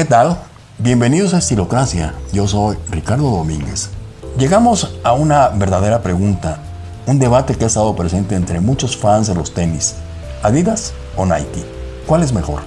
¿Qué tal? Bienvenidos a Estilocracia. Yo soy Ricardo Domínguez. Llegamos a una verdadera pregunta, un debate que ha estado presente entre muchos fans de los tenis. ¿Adidas o Nike? ¿Cuál es mejor?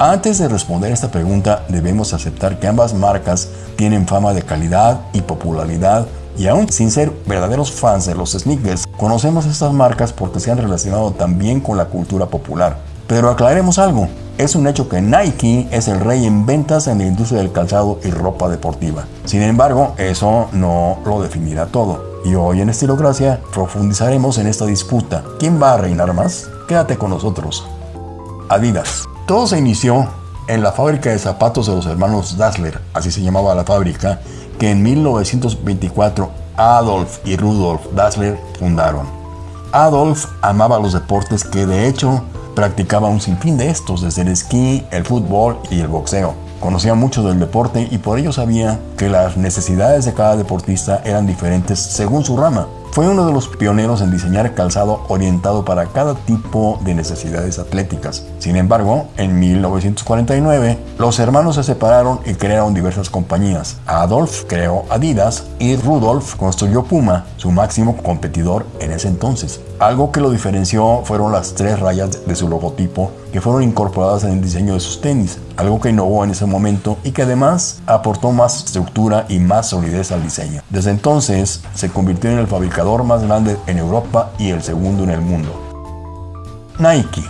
Antes de responder esta pregunta, debemos aceptar que ambas marcas tienen fama de calidad y popularidad y aún sin ser verdaderos fans de los sneakers, conocemos estas marcas porque se han relacionado también con la cultura popular. Pero aclaremos algo, es un hecho que Nike es el rey en ventas en la industria del calzado y ropa deportiva. Sin embargo, eso no lo definirá todo. Y hoy en Estilocracia profundizaremos en esta disputa. ¿Quién va a reinar más? Quédate con nosotros. Adidas. Todo se inició en la fábrica de zapatos de los hermanos Dassler, así se llamaba la fábrica, que en 1924 Adolf y Rudolf Dassler fundaron. Adolf amaba los deportes que de hecho practicaba un sinfín de estos, desde el esquí, el fútbol y el boxeo. Conocía mucho del deporte y por ello sabía que las necesidades de cada deportista eran diferentes según su rama. Fue uno de los pioneros en diseñar calzado orientado para cada tipo de necesidades atléticas. Sin embargo, en 1949, los hermanos se separaron y crearon diversas compañías. Adolf creó Adidas y Rudolf construyó Puma, su máximo competidor en ese entonces. Algo que lo diferenció fueron las tres rayas de su logotipo que fueron incorporadas en el diseño de sus tenis, algo que innovó en ese momento y que además aportó más estructura y más solidez al diseño. Desde entonces se convirtió en el fabricador más grande en Europa y el segundo en el mundo. Nike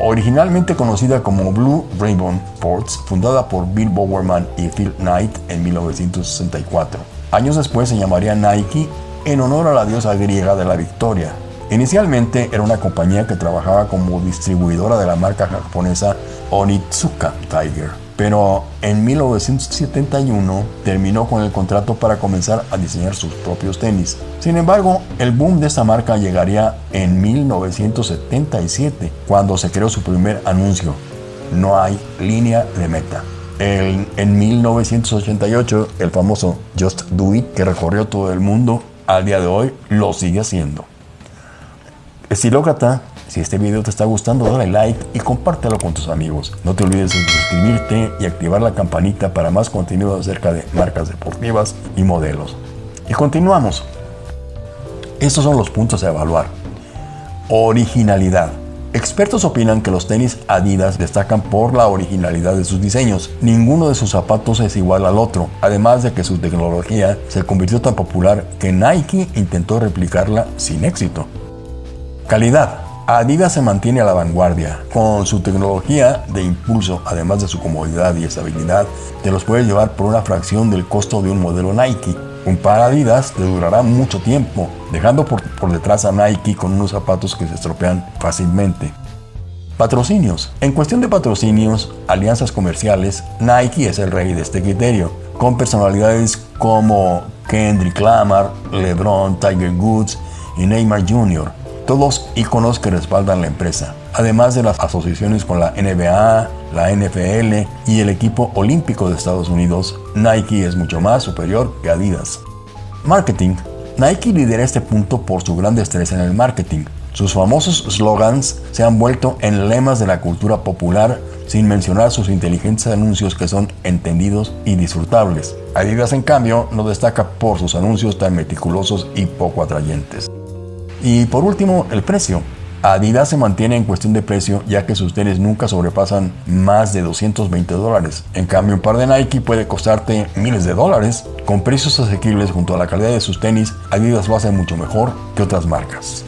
Originalmente conocida como Blue Ribbon Sports, fundada por Bill Bowerman y Phil Knight en 1964. Años después se llamaría Nike en honor a la diosa griega de la victoria, Inicialmente era una compañía que trabajaba como distribuidora de la marca japonesa Onitsuka Tiger, pero en 1971 terminó con el contrato para comenzar a diseñar sus propios tenis. Sin embargo, el boom de esta marca llegaría en 1977, cuando se creó su primer anuncio. No hay línea de meta. en 1988, el famoso Just Do It, que recorrió todo el mundo, al día de hoy lo sigue haciendo. Estilócrata, si este video te está gustando, dale like y compártelo con tus amigos. No te olvides de suscribirte y activar la campanita para más contenido acerca de marcas deportivas y modelos. Y continuamos. Estos son los puntos a evaluar. Originalidad. Expertos opinan que los tenis Adidas destacan por la originalidad de sus diseños. Ninguno de sus zapatos es igual al otro, además de que su tecnología se convirtió tan popular que Nike intentó replicarla sin éxito. Calidad. Adidas se mantiene a la vanguardia. Con su tecnología de impulso, además de su comodidad y estabilidad, te los puede llevar por una fracción del costo de un modelo Nike. Un par Adidas te durará mucho tiempo, dejando por, por detrás a Nike con unos zapatos que se estropean fácilmente. Patrocinios. En cuestión de patrocinios, alianzas comerciales, Nike es el rey de este criterio, con personalidades como Kendrick Lamar, LeBron, Tiger Woods y Neymar Jr todos iconos que respaldan la empresa, además de las asociaciones con la NBA, la NFL y el equipo olímpico de Estados Unidos, Nike es mucho más superior que Adidas. Marketing. Nike lidera este punto por su gran destreza en el marketing. Sus famosos slogans se han vuelto en lemas de la cultura popular sin mencionar sus inteligentes anuncios que son entendidos y disfrutables. Adidas en cambio no destaca por sus anuncios tan meticulosos y poco atrayentes. Y por último, el precio. Adidas se mantiene en cuestión de precio ya que sus tenis nunca sobrepasan más de 220 dólares. En cambio, un par de Nike puede costarte miles de dólares. Con precios asequibles junto a la calidad de sus tenis, Adidas lo hace mucho mejor que otras marcas.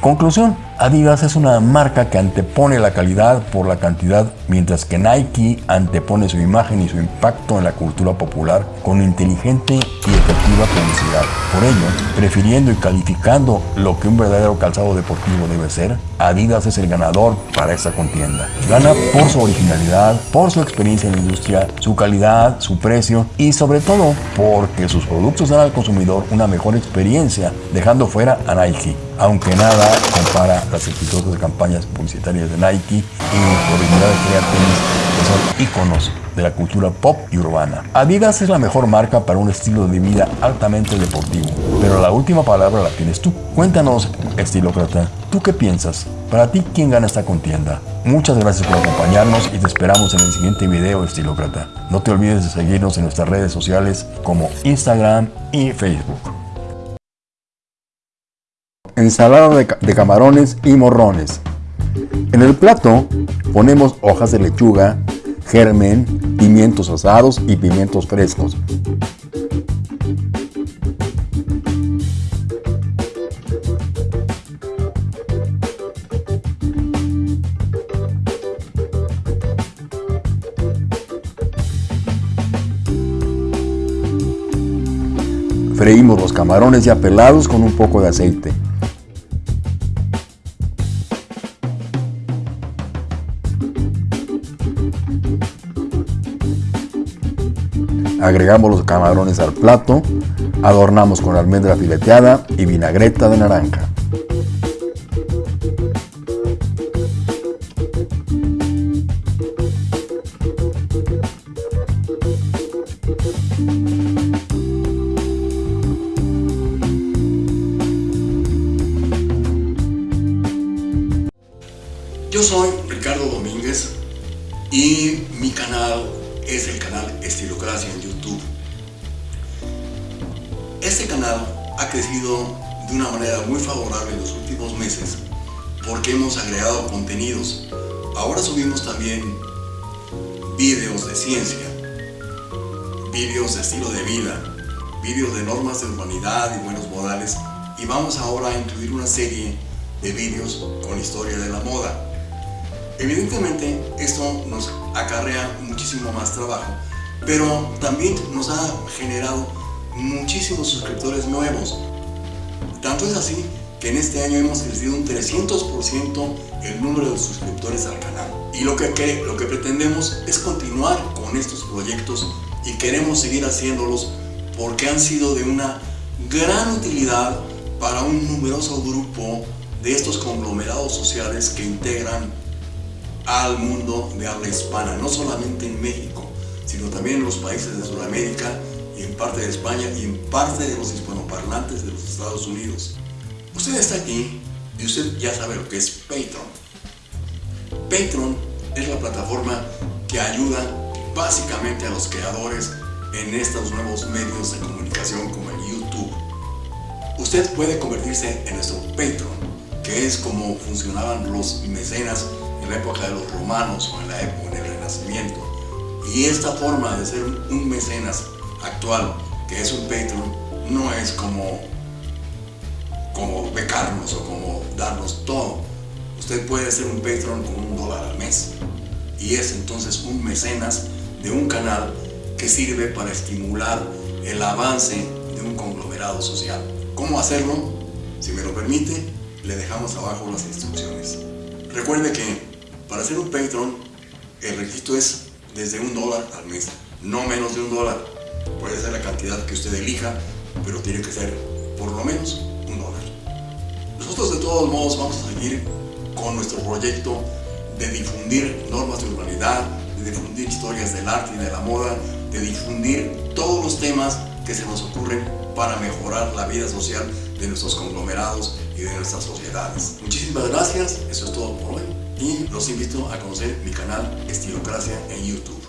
Conclusión, Adidas es una marca que antepone la calidad por la cantidad, mientras que Nike antepone su imagen y su impacto en la cultura popular con inteligente y efectiva publicidad. Por ello, prefiriendo y calificando lo que un verdadero calzado deportivo debe ser, Adidas es el ganador para esta contienda. Gana por su originalidad, por su experiencia en la industria, su calidad, su precio y sobre todo porque sus productos dan al consumidor una mejor experiencia, dejando fuera a Nike aunque nada compara las exitosas campañas publicitarias de Nike y por de crear tenis que son iconos de la cultura pop y urbana. Adidas es la mejor marca para un estilo de vida altamente deportivo, pero la última palabra la tienes tú. Cuéntanos, estilócrata, ¿tú qué piensas? Para ti, ¿quién gana esta contienda? Muchas gracias por acompañarnos y te esperamos en el siguiente video, estilócrata. No te olvides de seguirnos en nuestras redes sociales como Instagram y Facebook. Ensalada de, de camarones y morrones. En el plato ponemos hojas de lechuga, germen, pimientos asados y pimientos frescos. Freímos los camarones ya pelados con un poco de aceite. Agregamos los camarones al plato, adornamos con almendra fileteada y vinagreta de naranja. Yo soy Ricardo Domínguez y mi canal es el canal Estilocracia en YouTube. Este canal ha crecido de una manera muy favorable en los últimos meses porque hemos agregado contenidos. Ahora subimos también vídeos de ciencia, vídeos de estilo de vida, vídeos de normas de urbanidad y buenos modales y vamos ahora a incluir una serie de vídeos con historia de la moda. Evidentemente esto nos acarrea muchísimo más trabajo, pero también nos ha generado muchísimos suscriptores nuevos. Tanto es así que en este año hemos crecido un 300% el número de suscriptores al canal. Y lo que, lo que pretendemos es continuar con estos proyectos y queremos seguir haciéndolos porque han sido de una gran utilidad para un numeroso grupo de estos conglomerados sociales que integran al mundo de habla hispana, no solamente en México, sino también en los países de Sudamérica en parte de España y en parte de los hispanoparlantes de los Estados Unidos. Usted está aquí y usted ya sabe lo que es Patreon. Patreon es la plataforma que ayuda básicamente a los creadores en estos nuevos medios de comunicación como el YouTube. Usted puede convertirse en nuestro Patreon, que es como funcionaban los mecenas en la época de los romanos o en la época del Renacimiento. Y esta forma de ser un mecenas actual, que es un Patreon, no es como, como becarnos o como darnos todo. Usted puede ser un Patreon con un dólar al mes. Y es entonces un mecenas de un canal que sirve para estimular el avance de un conglomerado social. ¿Cómo hacerlo? Si me lo permite, le dejamos abajo las instrucciones. Recuerde que para ser un Patreon, el requisito es desde un dólar al mes, no menos de un dólar. Puede ser la cantidad que usted elija, pero tiene que ser por lo menos un dólar. Nosotros de todos modos vamos a seguir con nuestro proyecto de difundir normas de urbanidad, de difundir historias del arte y de la moda, de difundir todos los temas que se nos ocurren para mejorar la vida social de nuestros conglomerados y de nuestras sociedades. Muchísimas gracias, eso es todo por hoy y los invito a conocer mi canal Estilocracia en YouTube.